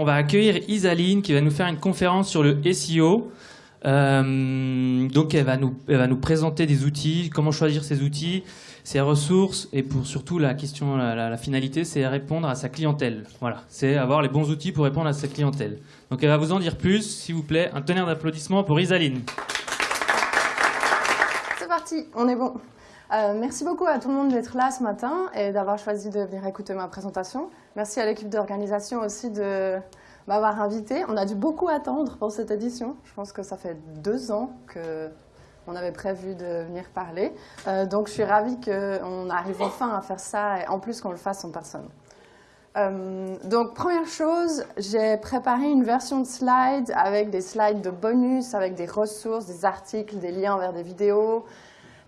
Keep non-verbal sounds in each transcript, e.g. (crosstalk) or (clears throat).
on va accueillir Isaline qui va nous faire une conférence sur le SEO. Euh, donc elle va, nous, présenter des outils, comment choisir ces outils, ses ressources et pour surtout la question, la, la- la finalité, c'est répondre à sa clientèle. Voilà, c'est avoir les bons outils pour répondre à sa clientèle. Donc elle va vous en dire plus, s'il vous plaît. Un tonnerre d'applaudissements pour Isaline. C'est parti, on est bon. Euh, merci beaucoup à tout le monde d'être là ce matin et d'avoir choisi de venir écouter ma présentation. Merci à l'équipe d'organisation aussi de m'avoir invité. On a dû beaucoup attendre pour cette édition. Je pense que ça fait deux ans que on avait prévu de venir parler. Euh, donc je suis ravie qu'on arrive enfin à faire ça et en plus qu'on le fasse en personne. Euh, donc, première chose, j'ai préparé une version de slide avec des slides de bonus, avec des ressources, des articles, des liens vers des vidéos,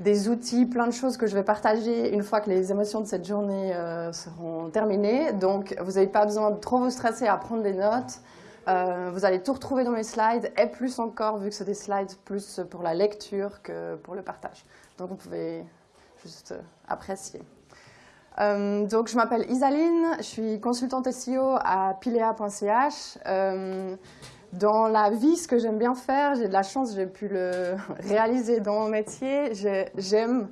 des outils, plein de choses que je vais partager une fois que les émotions de cette journée euh, seront terminées. Donc, vous n'avez pas besoin de trop vous stresser à prendre des notes. Euh, vous allez tout retrouver dans mes slides et plus encore, vu que c'est des slides plus pour la lecture que pour le partage. Donc, vous pouvez juste euh, apprécier. Donc, je m'appelle Isaline, je suis consultante SEO à pilea.ch. Dans la vie, ce que j'aime bien faire, j'ai de la chance, j'ai pu le (laughs) réaliser dans mon métier. J'ai- J'aime,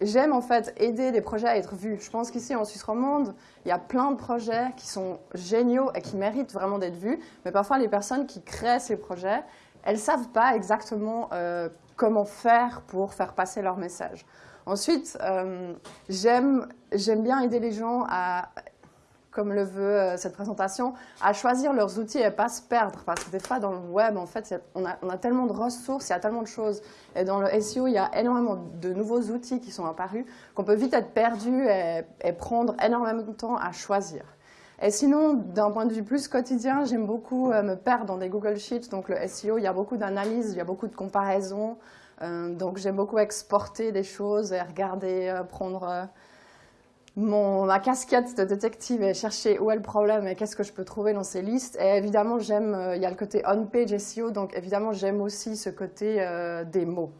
j'aime en fait aider des projets à être vus. Je pense qu'ici en Suisse romande, il y a plein de projets qui sont géniaux et qui méritent vraiment d'être vus. Mais parfois, les personnes qui créent ces projets, elles savent pas exactement euh, comment faire pour faire passer leur message. Ensuite, euh, j'aime bien aider les gens à, comme le veut euh, cette présentation, à choisir leurs outils et pas se perdre. Parce que des fois, dans le web, en fait, on a, on a tellement de ressources, il y a tellement de choses. Et dans le SEO, il y a énormément de nouveaux outils qui sont apparus qu'on peut vite être perdu et, prendre énormément de temps à choisir. Et sinon, d'un point de vue plus quotidien, j'aime beaucoup euh, me perdre dans des Google Sheets. Donc le SEO, il y a beaucoup d'analyses, il y a beaucoup de comparaisons. Euh, donc j'aime beaucoup exporter des choses et regarder, prendre ma casquette de détective et chercher où est le problème et qu'est-ce que je peux trouver dans ces listes. Et évidemment, j'aime, euh, il y a le côté on-page SEO, donc évidemment, j'aime aussi ce côté euh, des mots.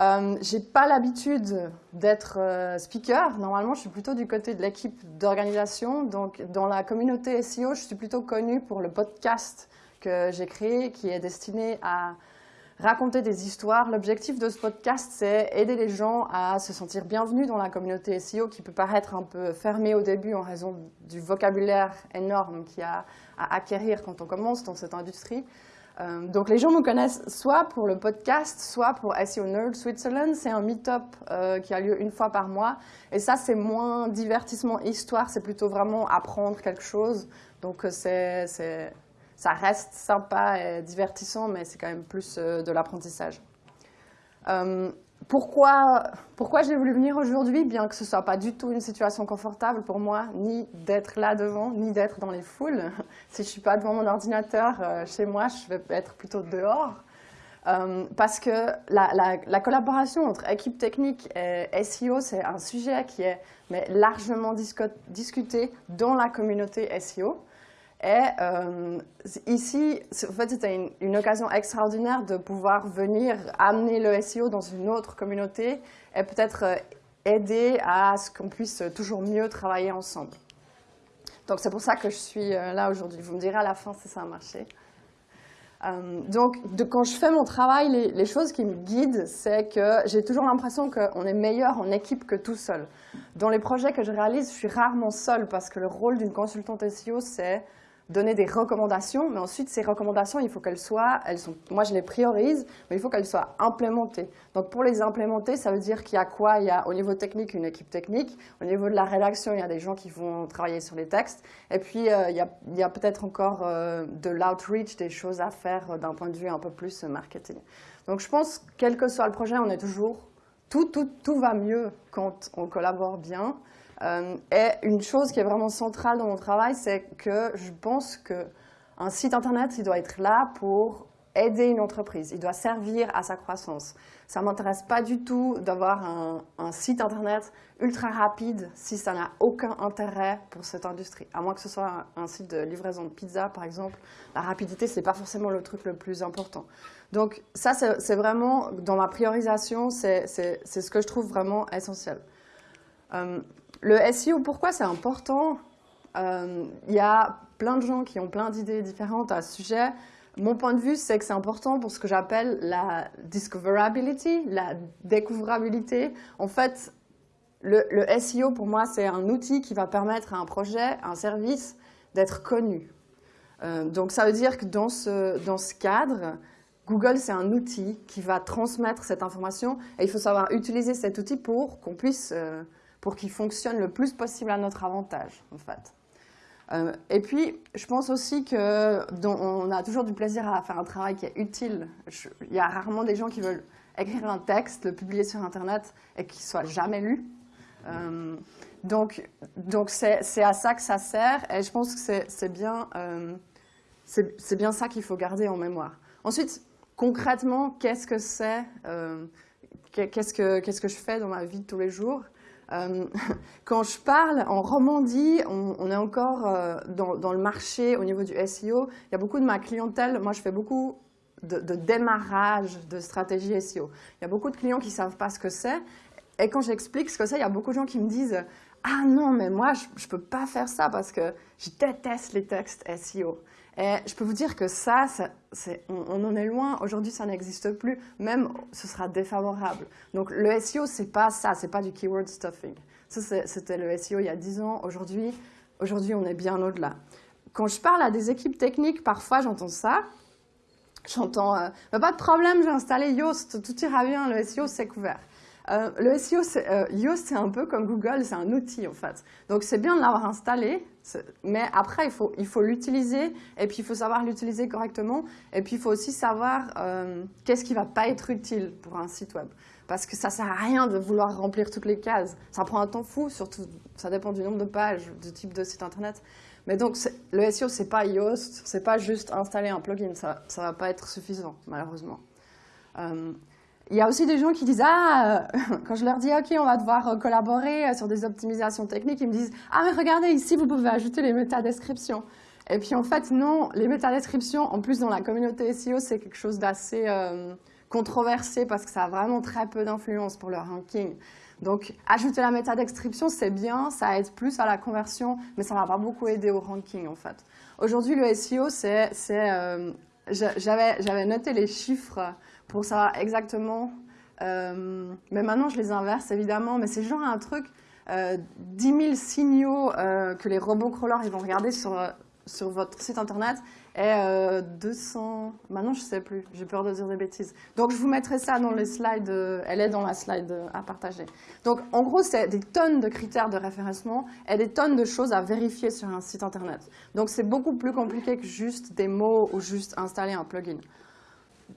Euh, j'ai pas l'habitude d'être euh, speaker. Normalement, je suis plutôt du côté de l'équipe d'organisation. Donc, dans la communauté SEO, je suis plutôt connue pour le podcast que j'ai créé, qui est destiné à raconter des histoires. L'objectif de ce podcast, c'est aider les gens à se sentir bienvenus dans la communauté SEO, qui peut paraître un peu fermée au début en raison du vocabulaire énorme qu'il y a à acquérir quand on commence dans cette industrie. Euh, donc les gens me connaissent soit pour le podcast, soit pour SEO Nerd Switzerland. C'est un meet-up euh, qui a lieu une fois par mois. Et ça, c'est moins divertissement, histoire, c'est plutôt vraiment apprendre quelque chose. Donc euh, c'est- ça reste sympa et divertissant, mais c'est quand même plus euh, de l'apprentissage. Euh, pourquoi, pourquoi j'ai voulu venir aujourd'hui, bien que ce soit pas du tout une situation confortable pour moi, ni d'être là devant, ni d'être dans les foules. (laughs) Si je suis pas devant mon ordinateur euh, chez moi, je vais être plutôt dehors. Euh, parce que la, la- la collaboration entre équipe technique et SEO, c'est un sujet qui est largement discuté dans la communauté SEO. Et euh, ici, en fait, c'était une, occasion extraordinaire de pouvoir venir amener le SEO dans une autre communauté et peut-être euh, aider à ce qu'on puisse toujours mieux travailler ensemble. Donc c'est pour ça que je suis euh, là aujourd'hui. Vous me direz à la fin si ça a marché. Donc, quand je fais mon travail, les, les choses qui me guident, c'est que j'ai toujours l'impression qu'on est meilleur en équipe que tout seul. Dans les projets que je réalise, je suis rarement seule parce que le rôle d'une consultante SEO, c'est donner des recommandations, mais ensuite ces recommandations, il faut qu'elles soient, elles sont, moi je les priorise, mais il faut qu'elles soient implémentées. Donc pour les implémenter, ça veut dire qu'il y a quoi? Il y a au niveau technique une équipe technique, au niveau de la rédaction, il y a des gens qui vont travailler sur les textes, et puis euh, il y a, peut-être encore euh, de l'outreach, des choses à faire euh, d'un point de vue un peu plus marketing. Donc je pense, quel que soit le projet, on est toujours, tout, tout, tout va mieux quand on collabore bien. Euh, et une chose qui est vraiment centrale dans mon travail, c'est que je pense qu'un site internet, il doit être là pour aider une entreprise, il doit servir à sa croissance. Ça ne m'intéresse pas du tout d'avoir un, site internet ultra rapide si ça n'a aucun intérêt pour cette industrie. À moins que ce soit un, site de livraison de pizza, par exemple, la rapidité, ce n'est pas forcément le truc le plus important. Donc ça, c'est vraiment, dans ma priorisation, c'est ce que je trouve vraiment essentiel. Euh, le SEO, pourquoi c'est important? Il y a plein de gens qui ont plein d'idées différentes à ce sujet. Mon point de vue, c'est que c'est important pour ce que j'appelle la discoverability, la découvrabilité. En fait, le, SEO, pour moi, c'est un outil qui va permettre à un projet, à un service, d'être connu. Euh, donc, ça veut dire que dans ce, dans ce cadre, Google, c'est un outil qui va transmettre cette information et il faut savoir utiliser cet outil pour qu'on puisse, euh, pour qu'il fonctionne le plus possible à notre avantage, en fait. Euh, et puis, je pense aussi qu'on a toujours du plaisir à faire un travail qui est utile. il y a rarement des gens qui veulent écrire un texte, le publier sur Internet et qu'il soit jamais lu. Euh, donc, donc c'est à ça que ça sert et je pense que c'est bien, euh, bien ça qu'il faut garder en mémoire. Ensuite, concrètement, qu'est-ce que c'est que, qu'est-ce que je fais dans ma vie de tous les jours? Euh, (laughs) quand je parle en Romandie, on, est encore euh, dans, le marché au niveau du SEO. Il y a beaucoup de ma clientèle, moi je fais beaucoup de, démarrage de stratégie SEO. Il y a beaucoup de clients qui ne savent pas ce que c'est. Et quand j'explique ce que c'est, il y a beaucoup de gens qui me disent « Ah non, mais moi je ne peux pas faire ça parce que je déteste les textes SEO ». Et je peux vous dire que ça, on, en est loin. Aujourd'hui, ça n'existe plus. Même, ce sera défavorable. Donc, le SEO, c'est pas ça. C'est pas du keyword stuffing. Ça, c'était le SEO il y a 10 ans. Aujourd'hui, aujourd'hui, on est bien au-delà. Quand je parle à des équipes techniques, parfois, j'entends ça. J'entends euh, pas de problème, j'ai installé Yoast, tout ira bien, le SEO, c'est couvert ». Euh, le SEO, euh, Yoast, c'est un peu comme Google, c'est un outil en fait. Donc c'est bien de l'avoir installé, mais après il faut il faut l'utiliser et puis il faut savoir l'utiliser correctement et puis il faut aussi savoir euh, qu'est-ce qui va pas être utile pour un site web. Parce que ça sert à rien de vouloir remplir toutes les cases. Ça prend un temps fou, surtout ça dépend du nombre de pages, du type de site internet. Mais donc le SEO c'est pas Yoast, c'est pas juste installer un plugin, ça ça va pas être suffisant malheureusement. Il y a aussi des gens qui disent ah euh, (laughs) quand je leur dis ok on va devoir euh, collaborer euh, sur des optimisations techniques ils me disent ah mais regardez ici vous pouvez ajouter les métadescriptions. Et puis en fait non les métadescriptions en plus dans la communauté SEO c'est quelque chose d'assez controversé parce que ça a vraiment très peu d'influence pour le ranking. Donc ajouter la métadescription c'est bien ça aide plus à la conversion mais ça va pas beaucoup aider au ranking en fait. Aujourd'hui le SEO c'est j'avais noté les chiffres pour savoir exactement. Euh, mais maintenant, je les inverse, évidemment. Mais c'est genre un truc, euh, 10 000 signaux euh, que les robots crawlers ils vont regarder sur, sur votre site internet et 200... Maintenant, je ne sais plus. J'ai peur de dire des bêtises. Donc, je vous mettrai ça dans les slides. elle est dans la slide à partager. Donc, en gros, c'est des tonnes de critères de référencement et des tonnes de choses à vérifier sur un site internet. Donc, c'est beaucoup plus compliqué que juste des mots ou juste installer un plugin.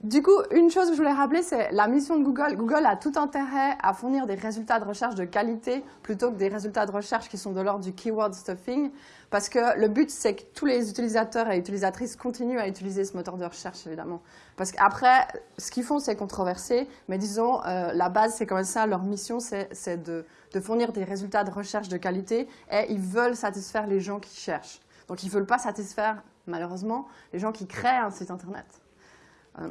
Du coup, une chose que je voulais rappeler, c'est la mission de Google. Google a tout intérêt à fournir des résultats de recherche de qualité plutôt que des résultats de recherche qui sont de l'ordre du keyword stuffing. Parce que le but, c'est que tous les utilisateurs et utilisatrices continuent à utiliser ce moteur de recherche, évidemment. Parce qu'après, ce qu'ils font, c'est controversé. Mais disons, euh, la base, c'est comme ça. Leur mission, c'est de, de fournir des résultats de recherche de qualité. Et ils veulent satisfaire les gens qui cherchent. Donc, ils ne veulent pas satisfaire, malheureusement, les gens qui créent un site Internet. Euh,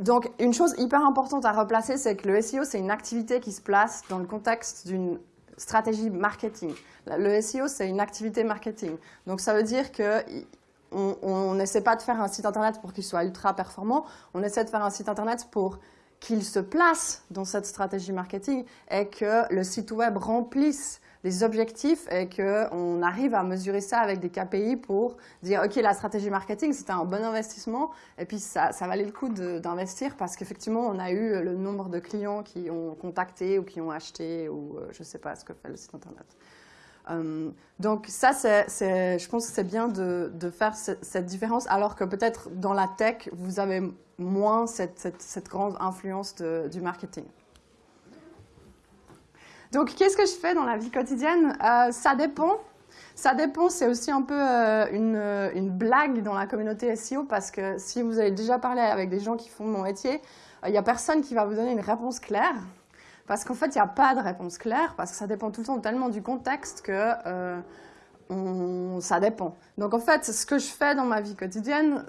donc, une chose hyper importante à replacer, c'est que le SEO, c'est une activité qui se place dans le contexte d'une stratégie marketing. Le SEO, c'est une activité marketing. Donc, ça veut dire que on n'essaie pas de faire un site internet pour qu'il soit ultra performant, on essaie de faire un site internet pour qu'il se place dans cette stratégie marketing et que le site web remplisse les objectifs et qu'on arrive à mesurer ça avec des KPI pour dire, OK, la stratégie marketing, c'était un bon investissement et puis ça, ça valait le coup d'investir parce qu'effectivement, on a eu le nombre de clients qui ont contacté ou qui ont acheté ou euh, je ne sais pas ce que fait le site Internet. Euh, donc ça, je pense que c'est bien de, de faire cette, différence, alors que peut-être dans la tech, vous avez moins cette, cette, grande influence du marketing. Donc, qu'est-ce que je fais dans la vie quotidienne? Euh, Ça dépend. Ça dépend, c'est aussi un peu euh, une, euh, une, blague dans la communauté SEO parce que si vous avez déjà parlé avec des gens qui font mon métier, il n'y a personne qui va vous donner une réponse claire. Parce qu'en fait, il n'y a pas de réponse claire parce que ça dépend tout le temps tellement du contexte que ça dépend. Donc en fait, ce que je fais dans ma vie quotidienne,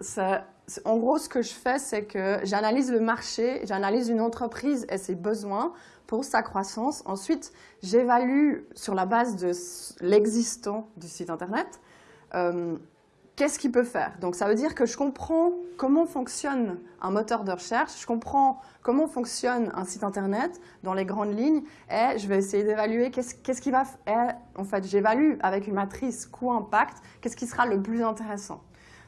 en gros, ce que je fais, c'est que j'analyse le marché, j'analyse une entreprise et ses besoins pour sa croissance. Ensuite, j'évalue sur la base de l'existant du site Internet euh, qu'est-ce qu'il peut faire. Donc ça veut dire que je comprends comment fonctionne un moteur de recherche, je comprends comment fonctionne un site Internet dans les grandes lignes et je vais essayer d'évaluer qu'est-ce qui va... en fait, j'évalue avec une matrice coût-impact, qu'est-ce qui sera le plus intéressant.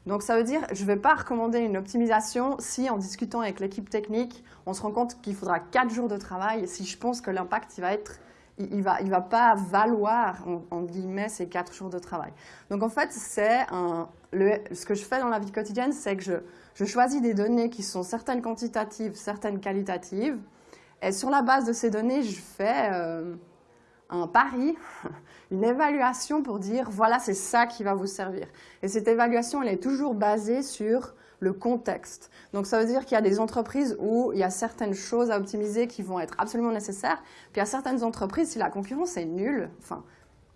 Donc ça veut dire, je ne vais pas recommander une optimisation si en discutant avec l'équipe technique, on se rend compte qu'il faudra 4 jours de travail si je pense que l'impact va être il ne va, il va pas valoir, en, guillemets, ces 4 jours de travail. Donc en fait, c'est ce que je fais dans la vie quotidienne, c'est que je, je, choisis des données qui sont certaines quantitatives, certaines qualitatives, et sur la base de ces données, je fais euh, un pari, (laughs) une évaluation pour dire, voilà, c'est ça qui va vous servir. Et cette évaluation, elle est toujours basée sur le contexte. Donc ça veut dire qu'il y a des entreprises où il y a certaines choses à optimiser qui vont être absolument nécessaires, puis il y a certaines entreprises, si la concurrence est nulle, enfin,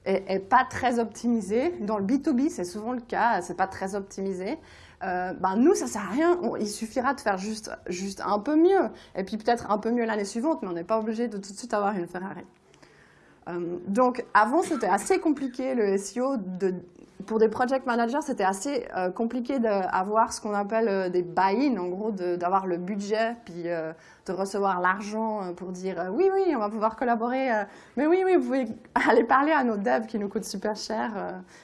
est, pas très optimisée, dans le B2B c'est souvent le cas, c'est pas très optimisé, euh, ben nous, ça sert à rien. il suffira de faire juste, juste un peu mieux. Et puis peut-être un peu mieux l'année suivante, mais on n'est pas obligé de tout de suite avoir une Ferrari. Euh, donc avant, c'était assez compliqué le SEO de pour des project managers, c'était assez euh, compliqué d'avoir ce qu'on appelle euh, des buy-in, en gros, d'avoir le budget, puis euh, de recevoir l'argent pour dire oui, oui, on va pouvoir collaborer, mais oui, oui, vous pouvez (laughs) aller parler à nos devs qui nous coûtent super cher,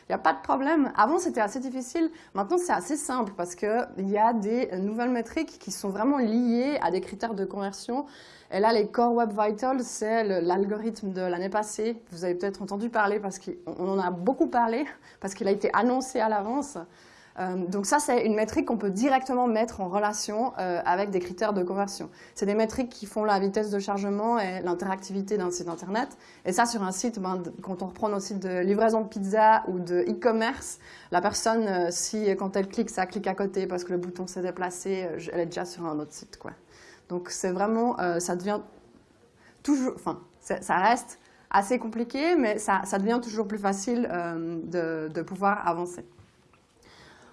il n'y a pas de problème. Avant, c'était assez difficile, maintenant, c'est assez simple parce qu'il y a des nouvelles métriques qui sont vraiment liées à des critères de conversion et là, les Core Web Vitals, c'est l'algorithme de l'année passée. Vous avez peut-être entendu parler parce qu'on en a beaucoup parlé, parce qu'il a été annoncé à l'avance. Euh, donc ça, c'est une métrique qu'on peut directement mettre en relation euh, avec des critères de conversion. C'est des métriques qui font la vitesse de chargement et l'interactivité d'un site Internet. Et ça, sur un site, ben, quand on reprend nos sites de livraison de pizza ou de e-commerce, la personne, euh, si quand elle clique, ça clique à côté parce que le bouton s'est déplacé, elle est déjà sur un autre site. Donc c'est vraiment, ça devient toujours, enfin, ça reste assez compliqué, mais ça, devient toujours plus facile euh, de, pouvoir avancer.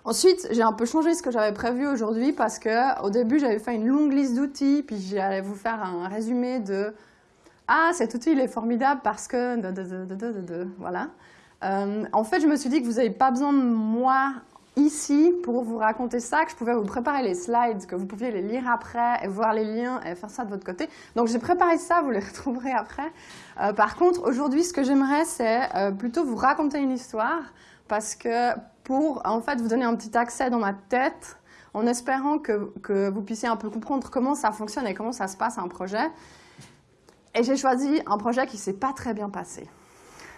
Ensuite, j'ai un peu changé ce que j'avais prévu aujourd'hui parce que au début, j'avais fait une longue liste d'outils, puis j'allais vous faire un résumé de ah cet outil il est formidable parce que voilà. Euh, en fait, je me suis dit que vous n'avez pas besoin de moi ici pour vous raconter ça, que je pouvais vous préparer les slides, que vous pouviez les lire après et voir les liens et faire ça de votre côté. Donc j'ai préparé ça, vous les (laughs) retrouverez après. Euh, par contre, aujourd'hui, ce que j'aimerais, c'est euh, plutôt vous raconter une histoire parce que pour en fait vous donner un petit accès dans ma tête en espérant que, que vous puissiez un peu comprendre comment ça fonctionne et comment ça se passe un projet. Et j'ai choisi un projet qui ne s'est pas très bien passé.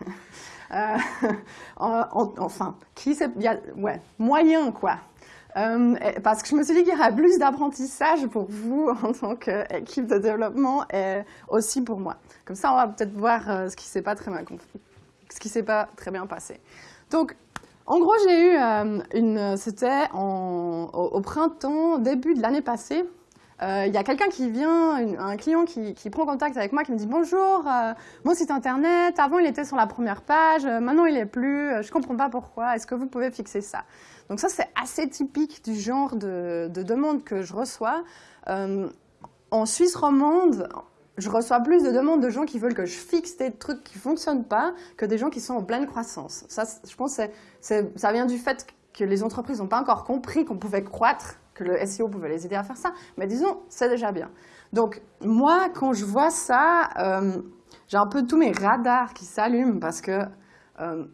(laughs) Euh, (laughs) enfin, qui ouais, moyen quoi. Euh, parce que je me suis dit qu'il y aurait plus d'apprentissage pour vous (laughs) en tant qu'équipe de développement et aussi pour moi. Comme ça, on va peut-être voir euh, ce qui s'est pas très bien s'est pas très bien passé. Donc, en gros, j'ai eu une, c'était au, printemps, début de l'année passée, euh, il y a quelqu'un qui vient, un client qui, prend contact avec moi, qui me dit « Bonjour, euh, mon site internet, avant il était sur la première page, euh, maintenant il est plus, je ne comprends pas pourquoi, est-ce que vous pouvez fixer ça ?» Donc ça, c'est assez typique du genre de, de demande que je reçois. en Suisse romande, je reçois plus de demandes de gens qui veulent que je fixe des trucs qui ne fonctionnent pas que des gens qui sont en pleine croissance. Ça, je pense que ça vient du fait que les entreprises n'ont pas encore compris qu'on pouvait croître le SEO pouvait les aider à faire ça, mais disons, c'est déjà bien. Donc, moi, quand je vois ça, euh, j'ai un peu tous mes radars qui s'allument parce que, euh,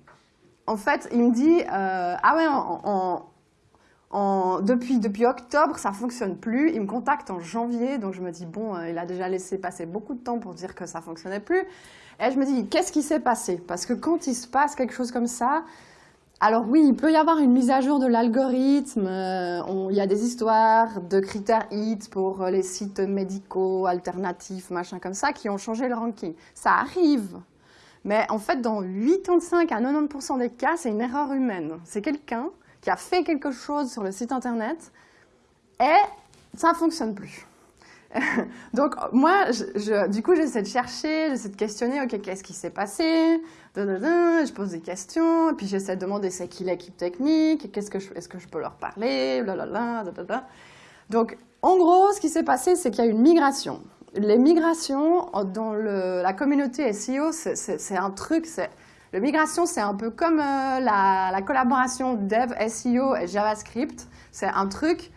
en fait, il me dit, euh, ah ouais, depuis, depuis octobre, ça fonctionne plus. Il me contacte en janvier, donc je me dis, bon, il a déjà laissé passer beaucoup de temps pour dire que ça fonctionnait plus. Et je me dis, qu'est-ce qui s'est passé? Parce que quand il se passe quelque chose comme ça, alors oui, il peut y avoir une mise à jour de l'algorithme. Euh, il y a des histoires de critères HIT pour euh, les sites médicaux, alternatifs, machin comme ça, qui ont changé le ranking. Ça arrive. Mais en fait, dans 85 à 90% des cas, c'est une erreur humaine. C'est quelqu'un qui a fait quelque chose sur le site internet et ça ne fonctionne plus. (laughs) Donc moi, du coup, j'essaie de chercher, j'essaie de questionner, ok, qu'est-ce qui s'est passé? Je pose des questions, puis j'essaie de demander c'est qui l'équipe technique, qu'est-ce que est-ce que je peux leur parler. Donc, en gros, ce qui s'est passé, c'est qu'il y a une migration. Les migrations dans la communauté SEO, c'est un truc, c'est la migration, c'est un peu comme euh, la, la, collaboration dev, SEO et JavaScript. C'est un truc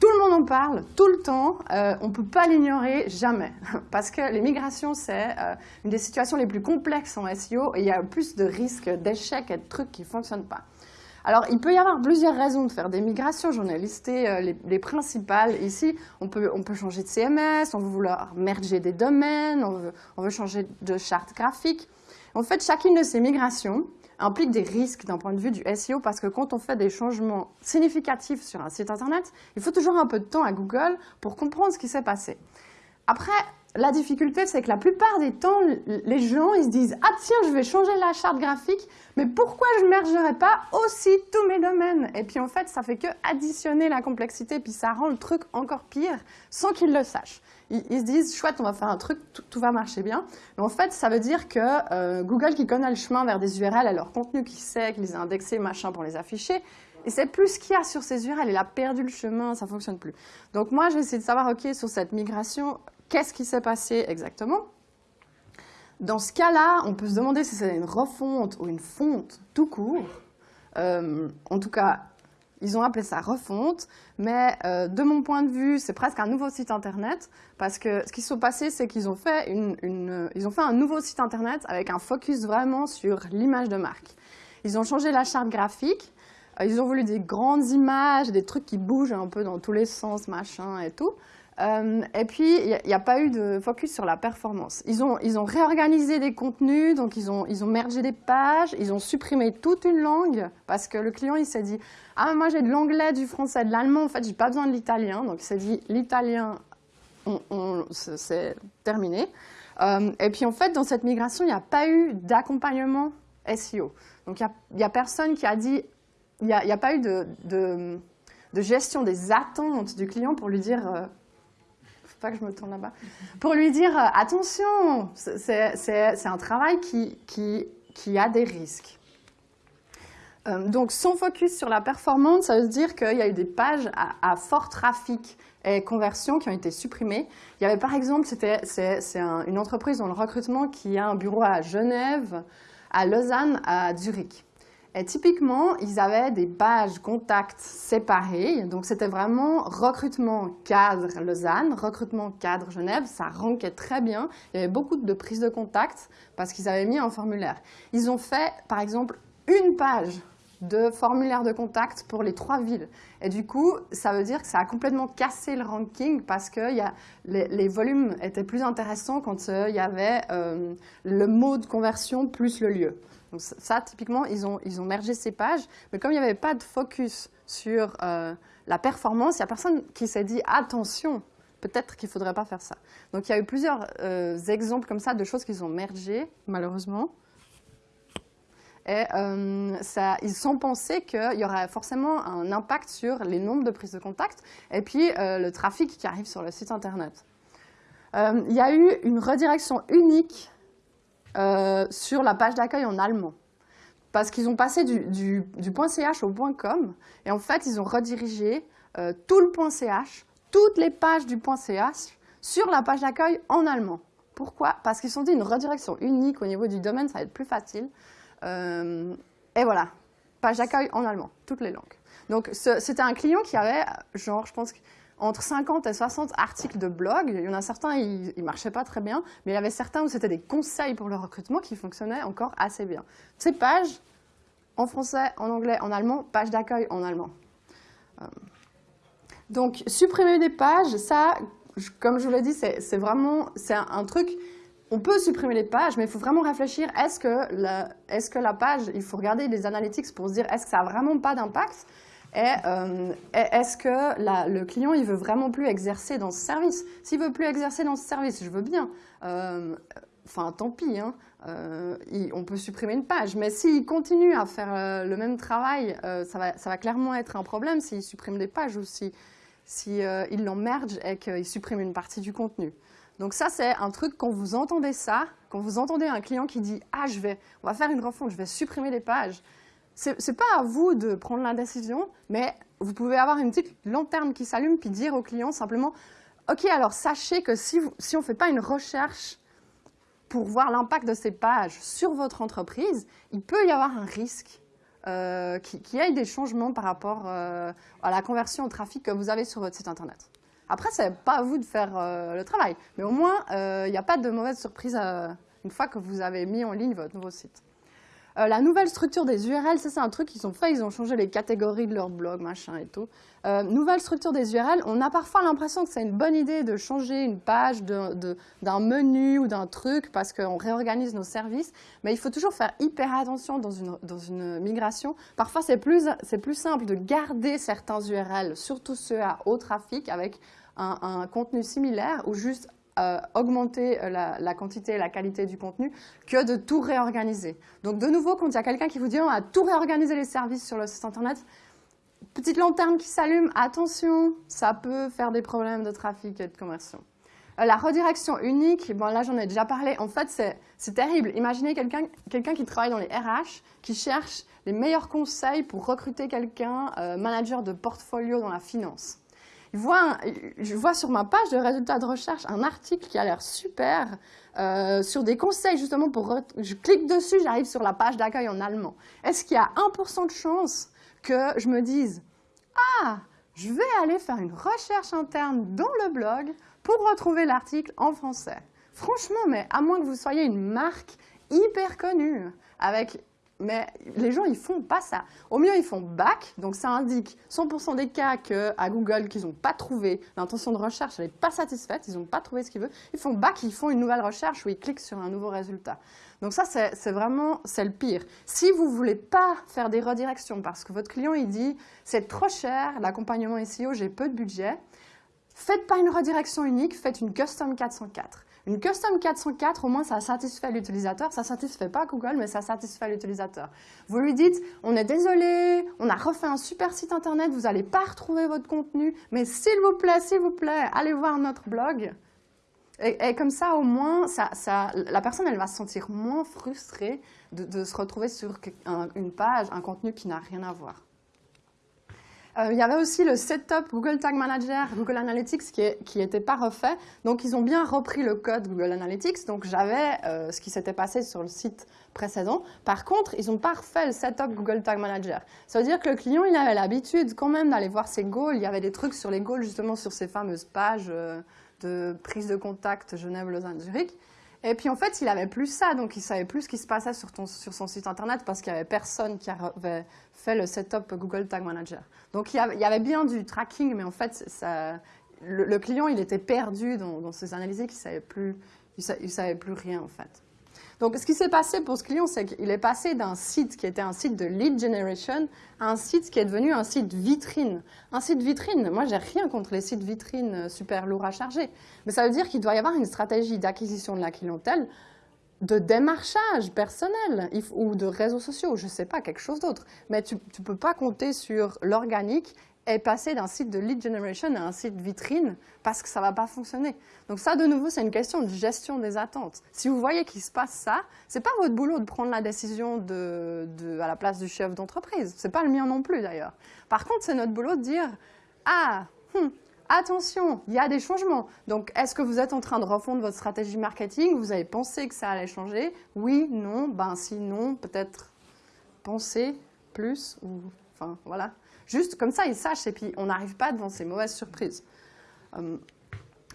tout le monde en parle, tout le temps. Euh, on ne peut pas l'ignorer, jamais. (laughs) Parce que les migrations, c'est euh, une des situations les plus complexes en SEO et il y a plus de risques d'échecs et de trucs qui ne fonctionnent pas. Alors, il peut y avoir plusieurs raisons de faire des migrations. J'en ai listé euh, les, principales ici. On peut, on peut changer de CMS, on veut vouloir merger des domaines, on veut, on veut changer de charte graphique. En fait, chacune de ces migrations, implique des risques d'un point de vue du SEO parce que quand on fait des changements significatifs sur un site internet, il faut toujours un peu de temps à Google pour comprendre ce qui s'est passé. Après, la difficulté, c'est que la plupart des temps, les gens, ils se disent « Ah tiens, je vais changer la charte graphique, mais pourquoi je ne mergerai pas aussi tous mes domaines ?» Et puis en fait, ça fait que additionner la complexité, puis ça rend le truc encore pire sans qu'ils le sachent ils, se disent, chouette, on va faire un truc, tout, va marcher bien. Mais en fait, ça veut dire que euh, Google qui connaît le chemin vers des URL et leur contenu qui sait, qui les a indexés, machin, pour les afficher, et c'est plus ce qu'il y a sur ces URL, il a perdu le chemin, ça fonctionne plus. Donc moi, j'ai essayé de savoir, ok, sur cette migration, qu'est-ce qui s'est passé exactement Dans ce cas-là, on peut se demander si c'est une refonte ou une fonte tout court. Euh, en tout cas, ils ont appelé ça refonte, mais euh, de mon point de vue, c'est presque un nouveau site internet, parce que ce qui s'est passé, c'est qu'ils ont, fait ils ont fait un nouveau site internet avec un focus vraiment sur l'image de marque. Ils ont changé la charte graphique, euh, ils ont voulu des grandes images, des trucs qui bougent un peu dans tous les sens, machin et tout. Euh, et puis, il n'y a, pas eu de focus sur la performance. Ils ont, ils ont réorganisé des contenus, donc ils ont, ils ont mergé des pages, ils ont supprimé toute une langue, parce que le client, il s'est dit « Ah, moi j'ai de l'anglais, du français, de l'allemand, en fait, j'ai pas besoin de l'italien. » Donc il s'est dit « L'italien, c'est terminé. Euh, et puis en fait, dans cette migration, il n'y a pas eu d'accompagnement SEO. Donc il n'y a, personne qui a dit, il n'y a, a, pas eu de, de, de, gestion des attentes du client pour lui dire, euh, pas que je me tourne là-bas, pour lui dire euh, attention, c'est un travail qui, qui, qui, a des risques. Euh, donc, son focus sur la performance, ça veut dire qu'il y a eu des pages à, fort trafic et conversion qui ont été supprimées. Il y avait par exemple, c'est une entreprise dans le recrutement qui a un bureau à Genève, à Lausanne, à Zurich. Et typiquement, ils avaient des pages contacts séparées. Donc, c'était vraiment recrutement cadre Lausanne, recrutement cadre Genève. Ça rankait très bien. Il y avait beaucoup de prises de contact parce qu'ils avaient mis un formulaire. Ils ont fait, par exemple, une page de formulaire de contact pour les trois villes. Et du coup, ça veut dire que ça a complètement cassé le ranking parce que les, volumes étaient plus intéressants quand euh, il y avait euh, le mot de conversion plus le lieu. Donc ça, typiquement, ils ont, ils ont mergé ces pages, mais comme il n'y avait pas de focus sur euh, la performance, il n'y a personne qui s'est dit « attention, peut-être qu'il ne faudrait pas faire ça ». Donc il y a eu plusieurs euh, exemples comme ça de choses qu'ils ont mergées, malheureusement. Et euh, ça, ils ont pensé qu'il y aurait forcément un impact sur les nombres de prises de contact et puis le trafic qui arrive sur le site Internet. il y a eu une redirection unique euh, sur la page d'accueil en allemand. Parce qu'ils ont passé du, .ch au .com, et en fait, ils ont redirigé euh, tout le .ch, toutes les pages du .ch, sur la page d'accueil en allemand. Pourquoi? Parce qu'ils ont dit une redirection unique au niveau du domaine, ça va être plus facile. Euh, et voilà, page d'accueil en allemand, toutes les langues. Donc, c'était un client qui avait, genre, je pense, entre 50 et 60 articles de blog. Il y en a certains, ils ne marchaient pas très bien, mais il y avait certains où c'était des conseils pour le recrutement qui fonctionnaient encore assez bien. Ces pages, en français, en anglais, en allemand, page d'accueil en allemand. Euh, donc, supprimer des pages, ça, comme je vous l'ai dit, c'est vraiment un, un truc on peut supprimer les pages, mais il faut vraiment réfléchir, est-ce que, est -ce que la page, il faut regarder les analytics pour se dire, est-ce que ça n'a vraiment pas d'impact? Euh, est-ce que le client, il veut vraiment plus exercer dans ce service? S'il veut plus exercer dans ce service, je veux bien. Euh, enfin, tant pis, hein. euh, on peut supprimer une page. Mais s'il continue à faire le même travail, ça va, clairement être un problème s'il supprime des pages ou si, si euh, il l'emmerge et qu'il supprime une partie du contenu. Donc ça, c'est un truc, quand vous entendez ça, quand vous entendez un client qui dit « Ah, je vais, on va faire une refonte, je vais supprimer les pages », c'est pas à vous de prendre la décision, mais vous pouvez avoir une petite lanterne qui s'allume puis dire au client simplement « Ok, alors sachez que si, on ne fait pas une recherche pour voir l'impact de ces pages sur votre entreprise, il peut y avoir un risque euh, qu'il qui y ait des changements par rapport euh, à la conversion au trafic que vous avez sur votre site Internet. Après, ce n'est pas à vous de faire euh, le travail, mais au moins, il n'y a pas de mauvaise surprise une fois que vous avez mis en ligne votre nouveau site. Euh, la nouvelle structure des URL, ça c'est un truc qu'ils ont fait, ils ont changé les catégories de leur blog, machin et tout. Euh, nouvelle structure des URL, on a parfois l'impression que c'est une bonne idée de changer une page d'un menu ou d'un truc parce qu'on réorganise nos services, mais il faut toujours faire hyper attention dans une, migration. Parfois c'est plus, plus simple de garder certains URL, surtout ceux à haut trafic avec un contenu similaire ou juste euh, augmenter euh, la, quantité et la qualité du contenu que de tout réorganiser. Donc de nouveau, quand il y a quelqu'un qui vous dit on va tout réorganiser les services sur le site internet, petite lanterne qui s'allume, attention, ça peut faire des problèmes de trafic et de conversion. Euh, la redirection unique, bon là j'en ai déjà parlé, en fait c'est terrible. Imaginez quelqu'un quelqu'un qui travaille dans les RH, qui cherche les meilleurs conseils pour recruter quelqu'un, manager de portfolio dans la finance je vois sur ma page de résultats de recherche un article qui a l'air super euh, sur des conseils justement pour... Je clique dessus, j'arrive sur la page d'accueil en allemand. Est-ce qu'il y a 1% de chance que je me dise « Ah, je vais aller faire une recherche interne dans le blog pour retrouver l'article en français ». Franchement, mais à moins que vous soyez une marque hyper connue, avec mais les gens, ils font pas ça. Au mieux, ils font back, donc ça indique 100% des cas qu'à Google, qu'ils n'ont pas trouvé, l'intention de recherche, elle n'est pas satisfaite, ils n'ont pas trouvé ce qu'ils veulent. Ils font back, ils font une nouvelle recherche où ils cliquent sur un nouveau résultat. Donc ça, c'est vraiment, c'est le pire. Si vous ne voulez pas faire des redirections parce que votre client, il dit, c'est trop cher, l'accompagnement SEO, j'ai peu de budget, faites pas une redirection unique, faites une custom 404. Une custom 404, au moins, ça satisfait l'utilisateur. Ça satisfait pas Google, mais ça satisfait l'utilisateur. Vous lui dites, on est désolé, on a refait un super site internet, vous n'allez pas retrouver votre contenu, mais s'il vous plaît, s'il vous plaît, allez voir notre blog. Et, comme ça, au moins, ça, la personne, elle va se sentir moins frustrée de, se retrouver sur une page, un contenu qui n'a rien à voir. Euh, il y avait aussi le setup Google Tag Manager, Google Analytics qui n'était pas refait. Donc, ils ont bien repris le code Google Analytics. Donc, j'avais euh, ce qui s'était passé sur le site précédent. Par contre, ils n'ont pas refait le setup Google Tag Manager. Ça veut dire que le client, il avait l'habitude quand même d'aller voir ses goals. Il y avait des trucs sur les goals, justement, sur ces fameuses pages euh, de prise de contact Genève, Lausanne, Zurich. Et puis en fait, il avait plus ça, donc il savait plus ce qui se passait sur, son site internet parce qu'il n'y avait personne qui avait fait le setup Google Tag Manager. Donc il y avait, bien du tracking, mais en fait, le, client, il était perdu dans, ses analyses, il ne savait, savait plus rien en fait. Donc, ce qui s'est passé pour ce client, c'est qu'il est passé d'un site qui était un site de lead generation à un site qui est devenu un site vitrine. Un site vitrine, moi, j'ai rien contre les sites vitrines euh, super lourds à charger. Mais ça veut dire qu'il doit y avoir une stratégie d'acquisition de la clientèle de démarchage personnel ou de réseaux sociaux, je ne sais pas, quelque chose d'autre. Mais tu ne peux pas compter sur l'organique est passé d'un site de lead generation à un site vitrine parce que ça ne va pas fonctionner. Donc ça, de nouveau, c'est une question de gestion des attentes. Si vous voyez qu'il se passe ça, ce n'est pas votre boulot de prendre la décision de, à la place du chef d'entreprise. Ce n'est pas le mien non plus, d'ailleurs. Par contre, c'est notre boulot de dire « Ah, hmm, attention, il y a des changements. Donc, est-ce que vous êtes en train de refondre votre stratégie marketing? Vous avez pensé que ça allait changer? Oui, non Ben, si non, peut-être penser plus ou... Enfin, voilà. Juste comme ça, ils sachent et puis on n'arrive pas devant ces mauvaises surprises. Euh,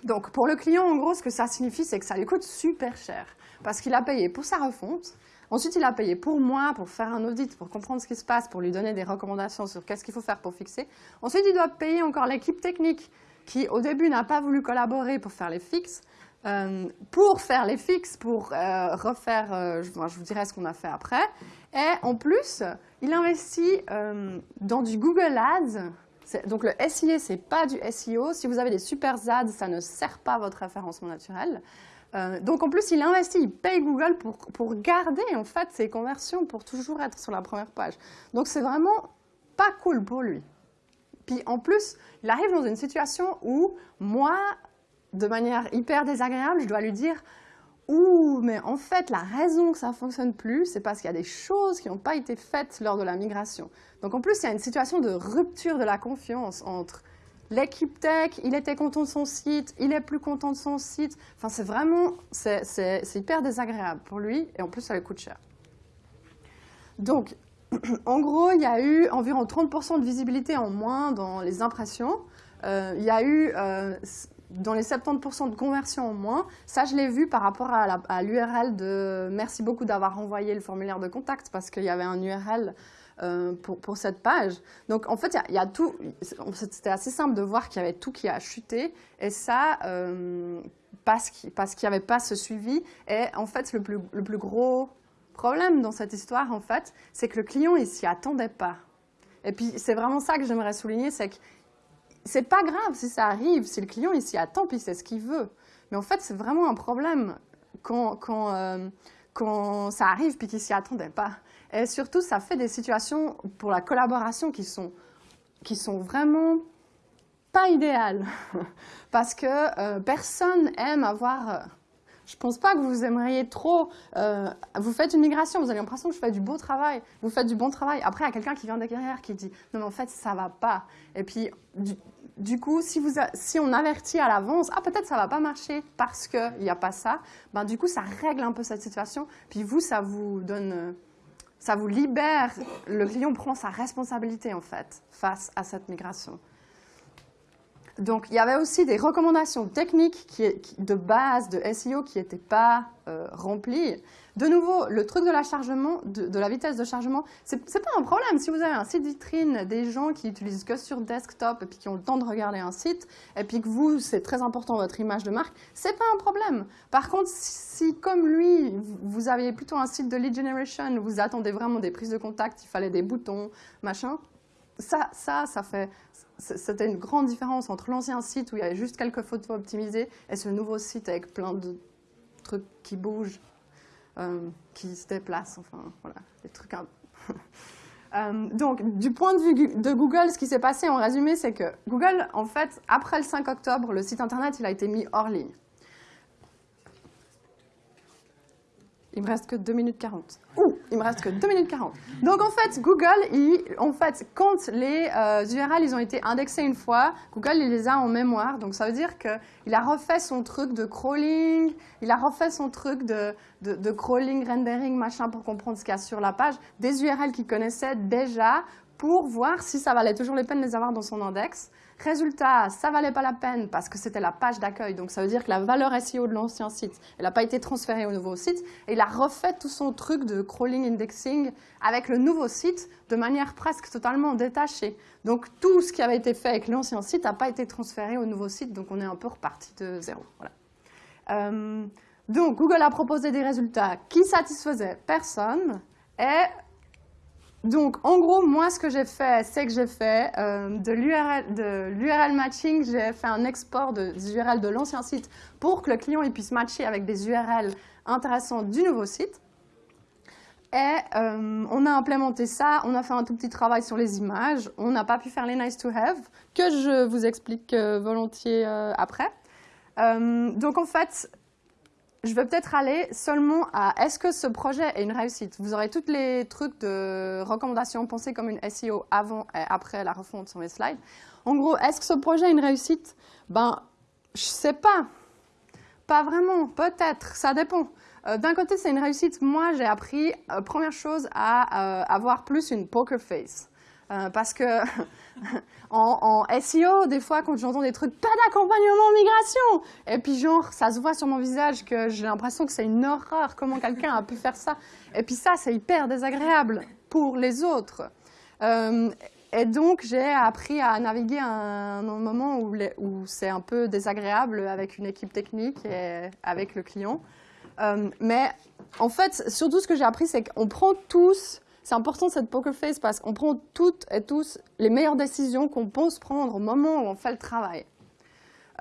donc pour le client, en gros, ce que ça signifie, c'est que ça lui coûte super cher parce qu'il a payé pour sa refonte. Ensuite, il a payé pour moi, pour faire un audit, pour comprendre ce qui se passe, pour lui donner des recommandations sur qu'est-ce qu'il faut faire pour fixer. Ensuite, il doit payer encore l'équipe technique qui, au début, n'a pas voulu collaborer pour faire les fixes. Euh, pour faire les fixes, pour euh, refaire, je, vous dirai ce qu'on a fait après. Et en plus, il investit euh, dans du Google Ads. Donc le SIA, ce n'est pas du SEO. Si vous avez des super ads, ça ne sert pas votre référencement naturel. Euh, donc en plus, il investit, il paye Google pour, pour garder en fait ses conversions, pour toujours être sur la première page. Donc c'est vraiment pas cool pour lui. Puis en plus, il arrive dans une situation où moi, de manière hyper désagréable, je dois lui dire Ouh, mais en fait, la raison que ça ne fonctionne plus, c'est parce qu'il y a des choses qui n'ont pas été faites lors de la migration. Donc en plus, il y a une situation de rupture de la confiance entre l'équipe tech, il était content de son site, il est plus content de son site. Enfin, c'est vraiment, c'est hyper désagréable pour lui et en plus, ça lui coûte cher. Donc, (clears throat) en gros, il y a eu environ 30% de visibilité en moins dans les impressions. Euh, il y a eu euh, dans les 70% de conversion en moins. Ça, je l'ai vu par rapport à l'URL de merci beaucoup d'avoir envoyé le formulaire de contact parce qu'il y avait un URL euh, pour, pour, cette page. Donc, en fait, il y, a tout. C'était assez simple de voir qu'il y avait tout qui a chuté. Et ça, parce qu'il n'y avait pas ce suivi. Et en fait, le plus, le plus gros problème dans cette histoire, en fait, c'est que le client, il s'y attendait pas. Et puis, c'est vraiment ça que j'aimerais souligner, c'est que c'est pas grave si ça arrive, si le client, il s'y attend, puis c'est ce qu'il veut. Mais en fait, c'est vraiment un problème quand, quand, euh, quand ça arrive, puis qu'il s'y attendait pas. Et surtout, ça fait des situations pour la collaboration qui sont, qui sont vraiment pas idéales. (laughs) Parce que euh, personne aime avoir... Euh, je pense pas que vous aimeriez trop. Euh, vous faites une migration, vous avez l'impression que je fais du beau travail, vous faites du bon travail. Après, il y a quelqu'un qui vient derrière qui dit non, mais en fait, ça va pas. Et puis, coup, si, vous si on avertit à l'avance, ah, peut-être ça va pas marcher parce qu'il n'y a pas ça, ben, du coup, ça règle un peu cette situation. Puis vous, ça vous donne. Ça vous libère, le client prend sa responsabilité en fait face à cette migration. Donc, il y avait aussi des recommandations techniques qui, de base de SEO qui n'étaient pas euh, remplies. De nouveau, le truc de la, chargement, de, la vitesse de chargement, ce n'est pas un problème. Si vous avez un site vitrine, des gens qui utilisent que sur desktop et puis qui ont le temps de regarder un site, et puis que vous, c'est très important votre image de marque, ce n'est pas un problème. Par contre, si comme lui, vous aviez plutôt un site de lead generation, vous attendez vraiment des prises de contact, il fallait des boutons, machin, ça, ça, ça fait, c'était une grande différence entre l'ancien site où il y avait juste quelques photos optimisées et ce nouveau site avec plein de trucs qui bougent, euh, qui se déplacent, enfin voilà, des trucs. (laughs) Euh, donc, du point de vue de Google, ce qui s'est passé en résumé, c'est que Google, en fait, après le 5 octobre, le site internet, il a été mis hors ligne. Il me reste que 2 minutes 40. Ouh, il me reste que 2 minutes 40. Donc en fait, Google, il, en fait, quand les URL euh, ils ont été indexés une fois, Google il les a en mémoire. Donc ça veut dire qu'il a refait son truc de crawling, il a refait son truc de, de, de crawling, rendering, machin pour comprendre ce qu'il y a sur la page, des URL qu'il connaissait déjà pour voir si ça valait toujours les peine de les avoir dans son index. Résultat, ça valait pas la peine parce que c'était la page d'accueil. Donc ça veut dire que la valeur SEO de l'ancien site, elle n'a pas été transférée au nouveau site. Et il a refait tout son truc de crawling indexing avec le nouveau site de manière presque totalement détachée. Donc tout ce qui avait été fait avec l'ancien site n'a pas été transféré au nouveau site. Donc on est un peu reparti de zéro. Euh, donc Google a proposé des résultats qui satisfaisaient personne et donc, en gros, moi, ce que j'ai fait, c'est que j'ai fait euh, de l'URL matching, j'ai fait un export de, des URL de l'ancien site pour que le client puisse matcher avec des URL intéressants du nouveau site. Et euh, on a implémenté ça, on a fait un tout petit travail sur les images, on n'a pas pu faire les nice to have, que je vous explique euh, volontiers après. donc en fait, je vais peut-être aller seulement à est-ce que ce projet est une réussite? Vous aurez tous les trucs de recommandations pensées comme une SEO avant et après la refonte sur mes slides. En gros, est-ce que ce projet est une réussite? Ben, je sais pas. Pas vraiment, peut-être, ça dépend. Euh, d'un côté, c'est une réussite. Moi, j'ai appris, euh, première chose, à euh, avoir plus une poker face. parce que (laughs) en, SEO, des fois, quand j'entends des trucs, pas d'accompagnement migration, et puis genre, ça se voit sur mon visage que j'ai l'impression que c'est une horreur, comment quelqu'un a pu faire ça. Et puis ça, c'est hyper désagréable pour les autres. Euh, et donc, j'ai appris à naviguer un, moment où, où c'est un peu désagréable avec une équipe technique et avec le client. Euh, mais en fait, surtout ce que j'ai appris, c'est qu'on prend tous c'est important cette poker face parce qu'on prend toutes et tous les meilleures décisions qu'on pense prendre au moment où on fait le travail.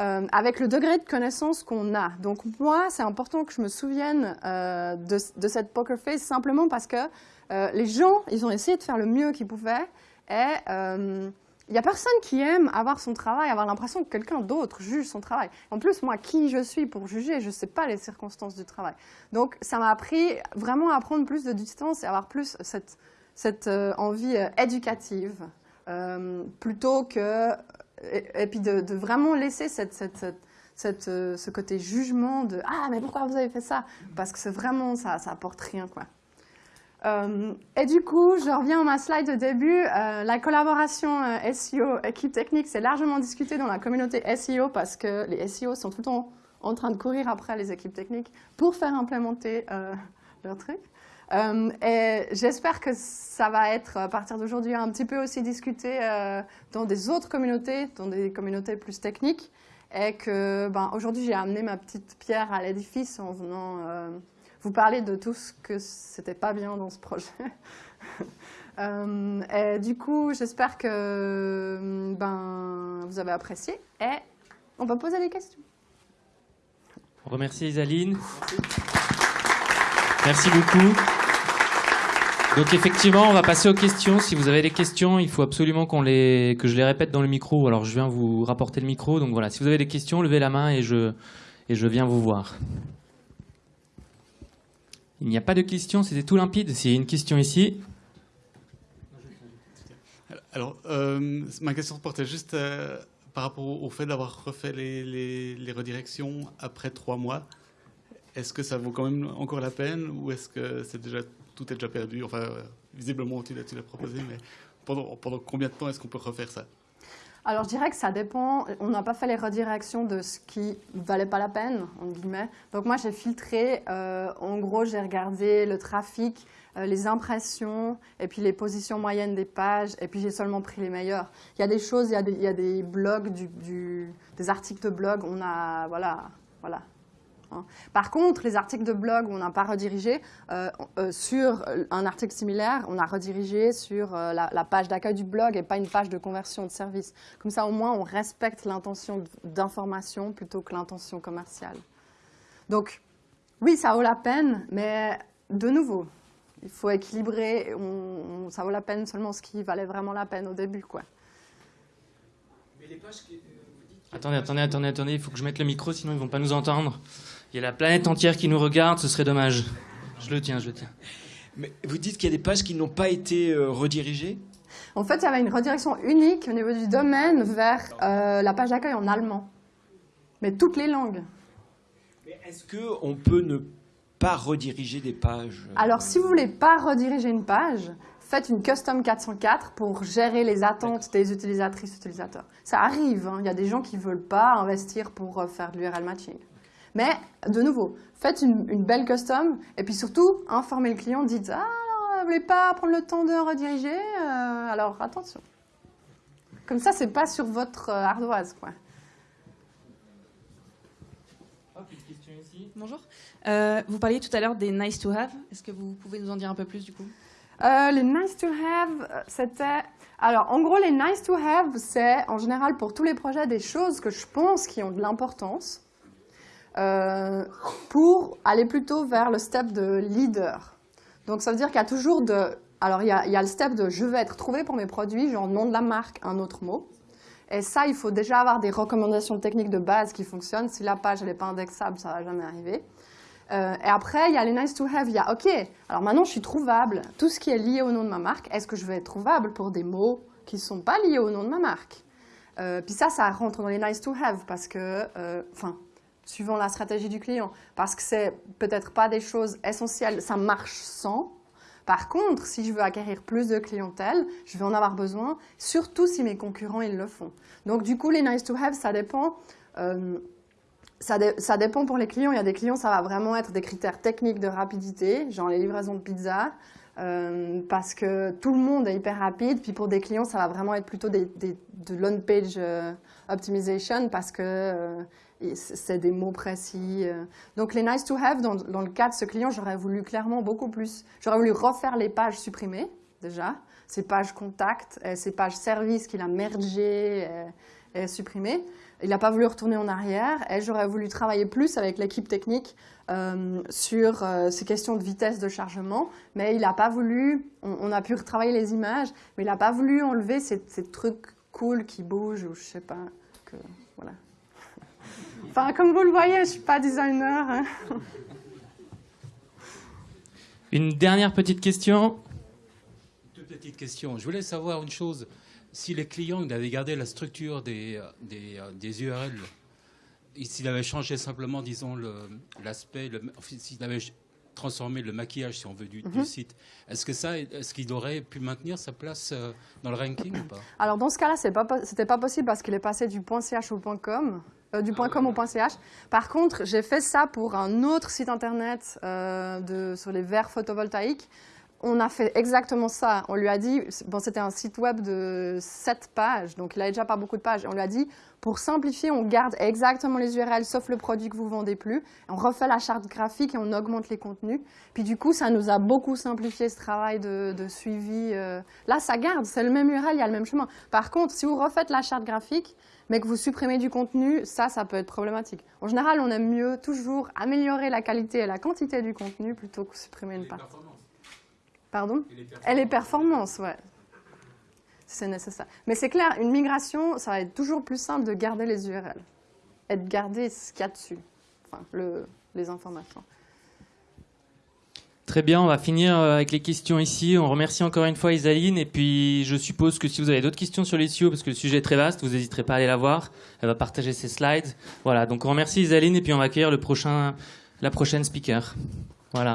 Euh, avec le degré de connaissance qu'on a. Donc moi, c'est important que je me souvienne euh, de, cette poker face simplement parce que euh, les gens, ils ont essayé de faire le mieux qu'ils pouvaient et il n'y a personne qui aime avoir son travail, avoir l'impression que quelqu'un d'autre juge son travail. En plus, moi, qui je suis pour juger Je ne sais pas les circonstances du travail. Donc, ça m'a appris vraiment à prendre plus de distance et avoir plus cette, cette euh, envie euh, éducative, euh, plutôt que... Et, puis de, de, vraiment laisser cette, cette, cette, ce côté jugement de « Ah, mais pourquoi vous avez fait ça ?» Parce que c'est vraiment, ça, ça apporte rien, quoi. Euh, et du coup, je reviens à ma slide de début. Euh, la collaboration euh, SEO équipe technique, c'est largement discuté dans la communauté SEO parce que les SEO sont tout le temps en train de courir après les équipes techniques pour faire implémenter leur truc. et j'espère que ça va être, à partir d'aujourd'hui, un petit peu aussi discuté dans des autres communautés, dans des communautés plus techniques. Et que ben, aujourd'hui, j'ai amené ma petite pierre à l'édifice en venant vous parler de tout ce que c'était pas bien dans ce projet. (laughs) Euh, du coup, j'espère que ben, vous avez apprécié et on va poser des questions. On remercie Isaline. Merci beaucoup. Donc effectivement, on va passer aux questions. Si vous avez des questions, il faut absolument qu'on les, que je les répète dans le micro. Alors je viens vous rapporter le micro. Donc voilà, si vous avez des questions, levez la main et je, et je viens vous voir. Il n'y a pas de questions, c'était tout limpide. S'il y a une question ici. Alors, euh, ma question portait juste euh, par rapport au, fait d'avoir refait les, redirections après trois mois. Est-ce que ça vaut quand même encore la peine ou est-ce que c'est déjà, tout est déjà perdu? Enfin, euh, visiblement, tu l'as proposé, mais pendant, pendant combien de temps est-ce qu'on peut refaire ça? Alors je dirais que ça dépend, on n'a pas fait les redirections de ce qui valait pas la peine, en guillemets. Donc moi j'ai filtré, euh, en gros j'ai regardé le trafic, euh, les impressions, et puis les positions moyennes des pages, et puis j'ai seulement pris les meilleurs. Il y a des choses, il y a des, blogs, des articles de blog, on a, voilà, voilà, Hein. Par contre, les articles de blog où on n'a pas redirigé, euh, euh, sur un article similaire, on a redirigé sur euh, la, page d'accueil du blog et pas une page de conversion de service. Comme ça, au moins, on respecte l'intention d'information plutôt que l'intention commerciale. Donc, oui, ça vaut la peine, mais de nouveau, il faut équilibrer. ça vaut la peine seulement ce qui valait vraiment la peine au début. Quoi. Mais les pages Attendez, attendez, attendez, attendez, il faut que je mette le micro, sinon ils ne vont pas nous entendre. Il y a la planète entière qui nous regarde, ce serait dommage. Je le tiens, je le tiens. Mais vous dites qu'il y a des pages qui n'ont pas été euh, redirigées? En fait, il y avait une redirection unique au niveau du domaine vers euh, la page d'accueil en allemand. Mais toutes les langues. Mais est-ce qu'on peut ne pas rediriger des pages Alors, si vous voulez pas rediriger une page, faites une custom 404 pour gérer les attentes des utilisatrices utilisateurs. Ça arrive, hein. il y a des gens qui ne veulent pas investir pour euh, faire de l'URL matching. Mais, de nouveau, faites une, belle custom et puis surtout, informez le client, dites « Ah, vous ne voulez pas prendre le temps de rediriger euh, Alors, attention. » Comme ça, c'est pas sur votre euh, ardoise, quoi. Bonjour. Euh, vous parliez tout à l'heure des nice to have. Est-ce que vous pouvez nous en dire un peu plus du coup? Les nice to have, c'était. Alors, en gros, les nice to have, c'est en général pour tous les projets des choses que je pense qui ont de l'importance. Euh, pour aller plutôt vers le step de leader. Donc ça veut dire qu'il y a toujours de... Alors il y, a, le step de je veux être trouvé pour mes produits, genre nom de la marque, un autre mot. Et ça, il faut déjà avoir des recommandations techniques de base qui fonctionnent. Si la page n'est pas indexable, ça ne va jamais arriver. Euh, et après, il y a les nice to have. Il y a, OK, alors maintenant je suis trouvable. Tout ce qui est lié au nom de ma marque, est-ce que je vais être trouvable pour des mots qui ne sont pas liés au nom de ma marque? Euh, Puis ça, ça rentre dans les nice to have parce que, enfin, suivant la stratégie du client, parce que c'est peut-être pas des choses essentielles, ça marche sans. Par contre, si je veux acquérir plus de clientèle, je vais en avoir besoin, surtout si mes concurrents ils le font. Donc du coup, les nice to have, ça dépend. Euh, ça, ça, dépend pour les clients. Il y a des clients, ça va vraiment être des critères techniques de rapidité, genre les livraisons de pizza, euh, parce que tout le monde est hyper rapide. Puis pour des clients, ça va vraiment être plutôt des, de l'on-page euh, optimization, parce que c'est des mots précis. Euh. Donc les nice to have, dans, le cas de ce client, j'aurais voulu clairement beaucoup plus. J'aurais voulu refaire les pages supprimées, déjà, ces pages contact, ces pages service qu'il a mergées et, supprimées. Il n'a pas voulu retourner en arrière et j'aurais voulu travailler plus avec l'équipe technique euh, sur euh, ces questions de vitesse de chargement, mais il n'a pas voulu, on, a pu retravailler les images, mais il n'a pas voulu enlever ces trucs cool qui bouge ou je sais pas que voilà. (laughs) Enfin, comme vous le voyez, je suis pas designer. hein. (laughs) Une dernière petite question. Deux petites questions. Je voulais savoir une chose. Si les clients ils avaient gardé la structure des, euh, des, euh, des URL, et s'il avait changé simplement, disons, l'aspect, le, enfin, transformé le maquillage, si on veut, du, du Mhm. site, est-ce que ça, est-ce qu'il aurait pu maintenir sa place euh, dans le ranking ou pas (coughs) Alors dans ce cas-là, pas, po- c'était pas possible parce qu'il est passé du .ch au .com, euh, du .com au .ch. Par contre, j'ai fait ça pour un autre site internet euh, de, sur les verres photovoltaïques. On a fait exactement ça. On lui a dit, bon, c'était un site web de 7 pages, donc il n'avait déjà pas beaucoup de pages. On lui a dit, pour simplifier, on garde exactement les URL sauf le produit que vous vendez plus. On refait la charte graphique et on augmente les contenus. Puis du coup, ça nous a beaucoup simplifié ce travail de, de suivi. euh. Là, ça garde, c'est le même URL, il y a le même chemin. Par contre, si vous refaites la charte graphique, mais que vous supprimez du contenu, ça, ça peut être problématique. En général, on aime mieux toujours améliorer la qualité et la quantité du contenu plutôt que supprimer une partie. Pardon Et les performances, ouais. C'est nécessaire. Mais c'est clair, une migration, ça va être toujours plus simple de garder les URL et de garder ce qu'il y a dessus, enfin, le, les informations. Très bien, on va finir euh, avec les questions ici. On remercie encore une fois Isaline. Et puis, je suppose que si vous avez d'autres questions sur les SEO, parce que le sujet est très vaste, vous n'hésiterez pas à aller la voir. Elle va partager ses slides. Voilà, donc on remercie Isaline et puis on va accueillir le prochain, la prochaine speaker. Voilà.